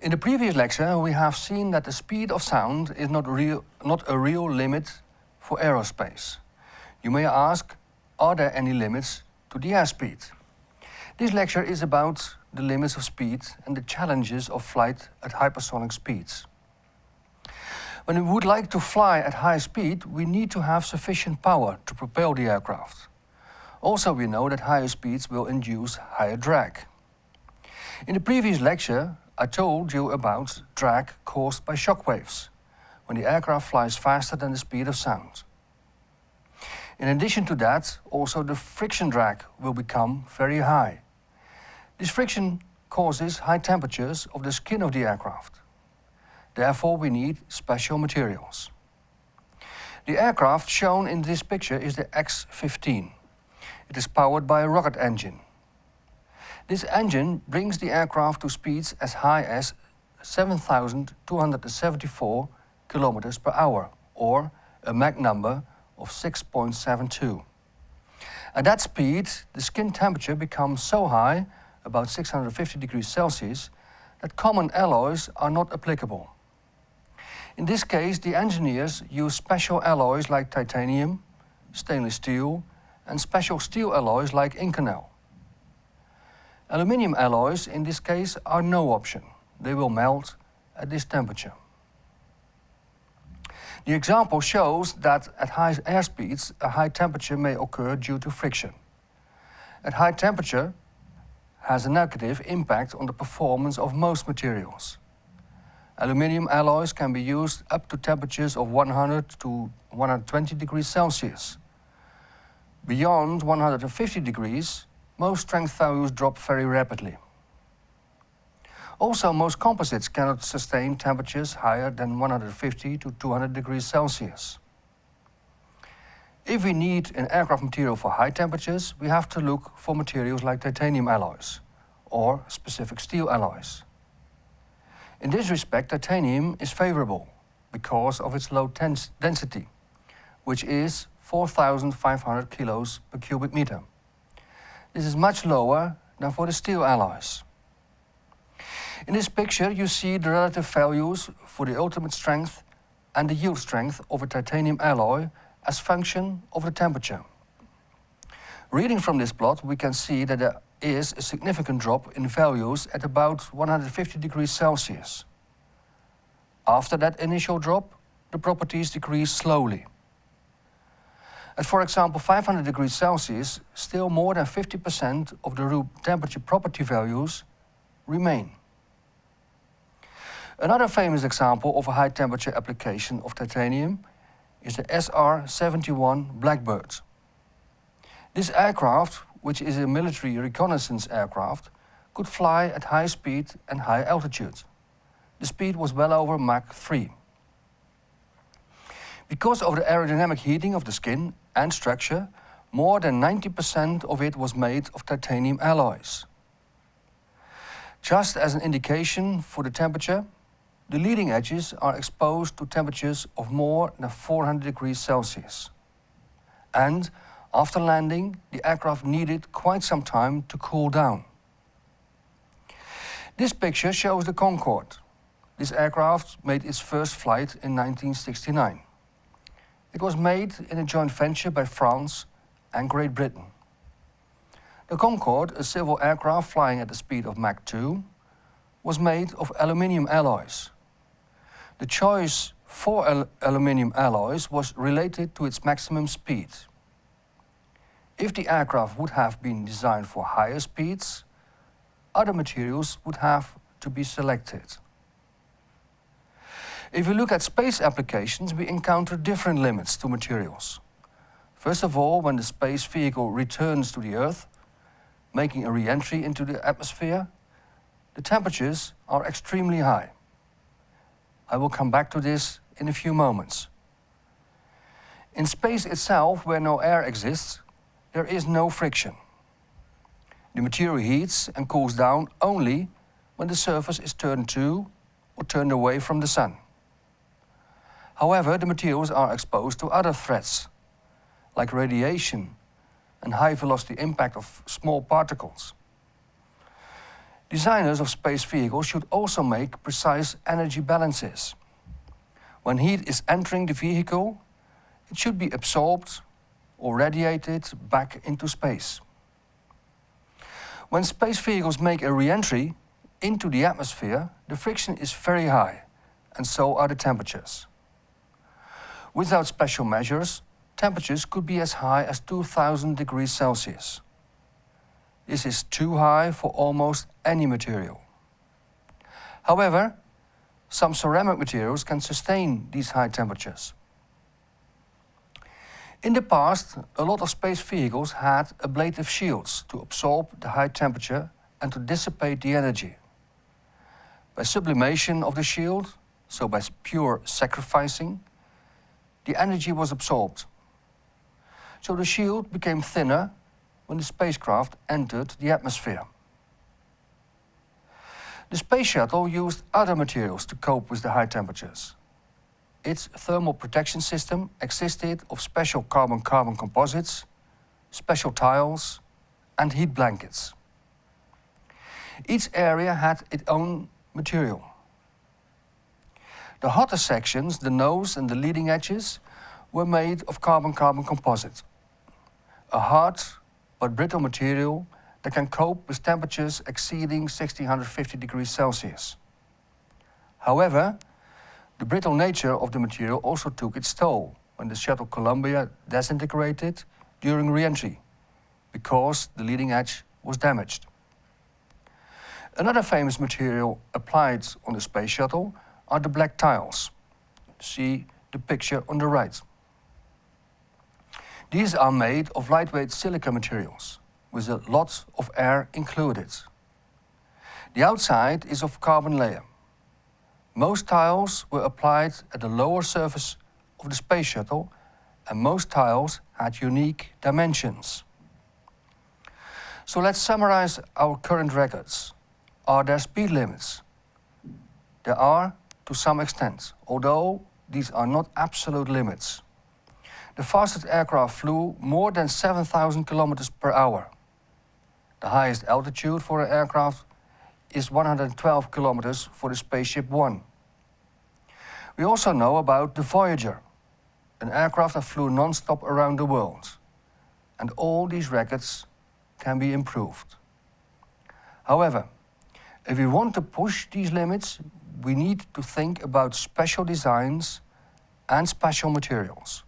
In the previous lecture, we have seen that the speed of sound is not, real, not a real limit for aerospace. You may ask, are there any limits to the airspeed? This lecture is about the limits of speed and the challenges of flight at hypersonic speeds. When we would like to fly at high speed, we need to have sufficient power to propel the aircraft. Also, we know that higher speeds will induce higher drag. In the previous lecture, I told you about drag caused by shock waves, when the aircraft flies faster than the speed of sound. In addition to that, also the friction drag will become very high. This friction causes high temperatures of the skin of the aircraft. Therefore, we need special materials. The aircraft shown in this picture is the X-15. It is powered by a rocket engine. This engine brings the aircraft to speeds as high as 7,274 kilometers per hour, or a Mach number of 6.72. At that speed, the skin temperature becomes so high, about 650 degrees Celsius, that common alloys are not applicable. In this case, the engineers use special alloys like titanium, stainless steel, and special steel alloys like Inconel. Aluminium alloys in this case are no option. They will melt at this temperature. The example shows that at high airspeeds, a high temperature may occur due to friction. At high temperature has a negative impact on the performance of most materials. Aluminium alloys can be used up to temperatures of 100 to 120 degrees Celsius. Beyond 150 degrees, most strength values drop very rapidly. Also, most composites cannot sustain temperatures higher than 150 to 200 degrees Celsius. If we need an aircraft material for high temperatures, we have to look for materials like titanium alloys or specific steel alloys. In this respect, titanium is favorable because of its low density, which is 4,500 kilos per cubic meter. This is much lower than for the steel alloys. In this picture you see the relative values for the ultimate strength and the yield strength of a titanium alloy as function of the temperature. Reading from this plot we can see that there is a significant drop in values at about 150 degrees Celsius. After that initial drop, the properties decrease slowly. At, for example, 500 degrees Celsius, still more than 50% of the room temperature property values remain. Another famous example of a high temperature application of titanium is the SR-71 Blackbird. This aircraft, which is a military reconnaissance aircraft, could fly at high speed and high altitude. The speed was well over Mach 3. Because of the aerodynamic heating of the skin and structure, more than 90% of it was made of titanium alloys. Just as an indication for the temperature, the leading edges are exposed to temperatures of more than 400 degrees Celsius. And after landing, the aircraft needed quite some time to cool down. This picture shows the Concorde. This aircraft made its first flight in 1969. It was made in a joint venture by France and Great Britain. The Concorde, a civil aircraft flying at the speed of Mach 2, was made of aluminium alloys. The choice for al aluminium alloys was related to its maximum speed. If the aircraft would have been designed for higher speeds, other materials would have to be selected. If we look at space applications, we encounter different limits to materials. First of all, when the space vehicle returns to the Earth, making a re-entry into the atmosphere, the temperatures are extremely high. I will come back to this in a few moments. In space itself, where no air exists, there is no friction. The material heats and cools down only when the surface is turned to or turned away from the sun. However, the materials are exposed to other threats, like radiation and high velocity impact of small particles. Designers of space vehicles should also make precise energy balances. When heat is entering the vehicle, it should be absorbed or radiated back into space. When space vehicles make a re-entry into the atmosphere, the friction is very high, and so are the temperatures. Without special measures, temperatures could be as high as 2000 degrees Celsius. This is too high for almost any material. However, some ceramic materials can sustain these high temperatures. In the past, a lot of space vehicles had ablative shields to absorb the high temperature and to dissipate the energy. By sublimation of the shield, so by pure sacrificing, the energy was absorbed. So the shield became thinner when the spacecraft entered the atmosphere. The space shuttle used other materials to cope with the high temperatures its thermal protection system existed of special carbon-carbon composites, special tiles and heat blankets. Each area had its own material. The hotter sections, the nose and the leading edges, were made of carbon-carbon composite, a hard but brittle material that can cope with temperatures exceeding 1650 degrees Celsius. However, the brittle nature of the material also took its toll when the shuttle Columbia disintegrated during re-entry because the leading edge was damaged. Another famous material applied on the space shuttle are the black tiles. See the picture on the right. These are made of lightweight silica materials with a lot of air included. The outside is of carbon layer. Most tiles were applied at the lower surface of the space shuttle and most tiles had unique dimensions. So let's summarize our current records. Are there speed limits? There are to some extent, although these are not absolute limits. The fastest aircraft flew more than 7,000 kilometers per hour. The highest altitude for an aircraft is 112 kilometers for the Spaceship One. We also know about the Voyager, an aircraft that flew non-stop around the world. And all these records can be improved. However, if we want to push these limits, we need to think about special designs and special materials.